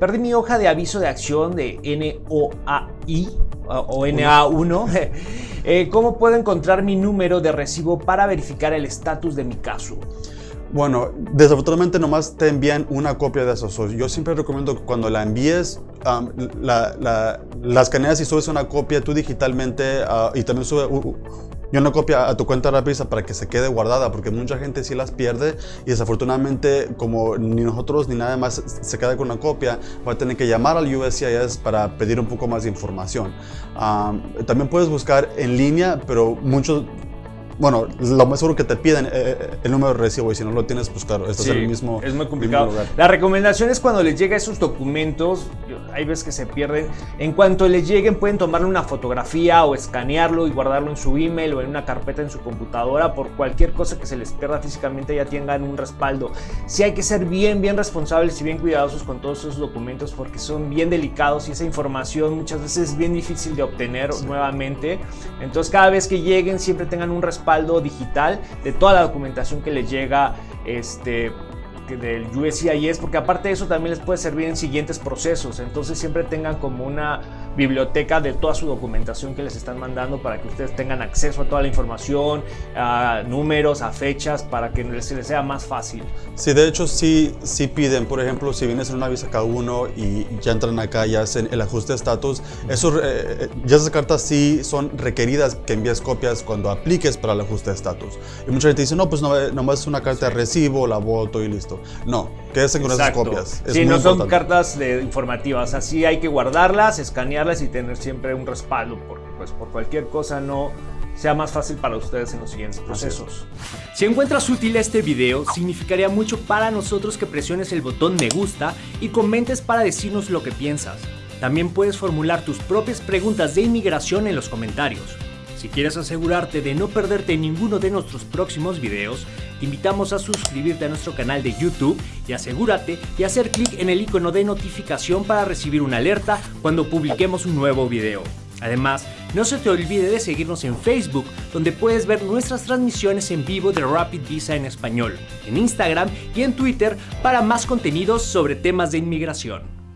perdí mi hoja de aviso de acción de NOAI o NA1. Eh, ¿Cómo puedo encontrar mi número de recibo para verificar el estatus de mi caso? Bueno, desafortunadamente nomás te envían una copia de eso. yo siempre recomiendo que cuando la envíes, la, la, la, escaneas y subes una copia tú digitalmente uh, y también sube una copia a tu cuenta rápida para que se quede guardada, porque mucha gente sí las pierde y desafortunadamente como ni nosotros ni nada más se queda con una copia, va a tener que llamar al USCIS para pedir un poco más de información. también puedes buscar en línea, pero muchos bueno, lo más seguro que te piden eh, eh, el número de recibo y si no lo tienes, pues claro, estás en el mismo Es muy complicado. La recomendación es cuando les llega esos documentos, hay veces que se pierden, en cuanto les lleguen pueden tomarle una fotografía o escanearlo y guardarlo en su email o en una carpeta en su computadora por cualquier cosa que se les pierda físicamente ya tengan un respaldo. Sí hay que ser bien, bien responsables y bien cuidadosos con todos esos documentos porque son bien delicados y esa información muchas veces es bien difícil de obtener nuevamente. Entonces cada vez que lleguen siempre tengan un respaldo digital de toda la documentación que les llega este, del USCIS, porque aparte de eso también les puede servir en siguientes procesos. Entonces siempre tengan como una biblioteca de toda su documentación que les están mandando para que ustedes tengan acceso a toda la información, a números, a fechas, para que les, les sea más fácil. Sí, de hecho sí, sí piden, por ejemplo, si vienes en una visa K1 y ya entran acá y hacen el ajuste de estatus, eh, eh, ya esas cartas sí son requeridas que envíes copias cuando apliques para el ajuste de estatus. Y mucha gente dice, no, pues no, nomás es una carta de recibo, la voto y listo. No, quédese con esas copias. sí, no son cartas de informativas, así hay que guardarlas, y tener siempre un respaldo, porque pues por cualquier cosa no sea más fácil para ustedes en los siguientes procesos. Si encuentras útil este video, significaría mucho para nosotros que presiones el botón me gusta y comentes para decirnos lo que piensas. También puedes formular tus propias preguntas de inmigración en los comentarios. Si quieres asegurarte de no perderte ninguno de nuestros próximos videos, te invitamos a suscribirte a nuestro canal de YouTube y asegúrate de hacer clic en el icono de notificación para recibir una alerta cuando publiquemos un nuevo video. Además, no se te olvide de seguirnos en Facebook, donde puedes ver nuestras transmisiones en vivo de Rapid Visa en español, en Instagram y en Twitter para más contenidos sobre temas de inmigración.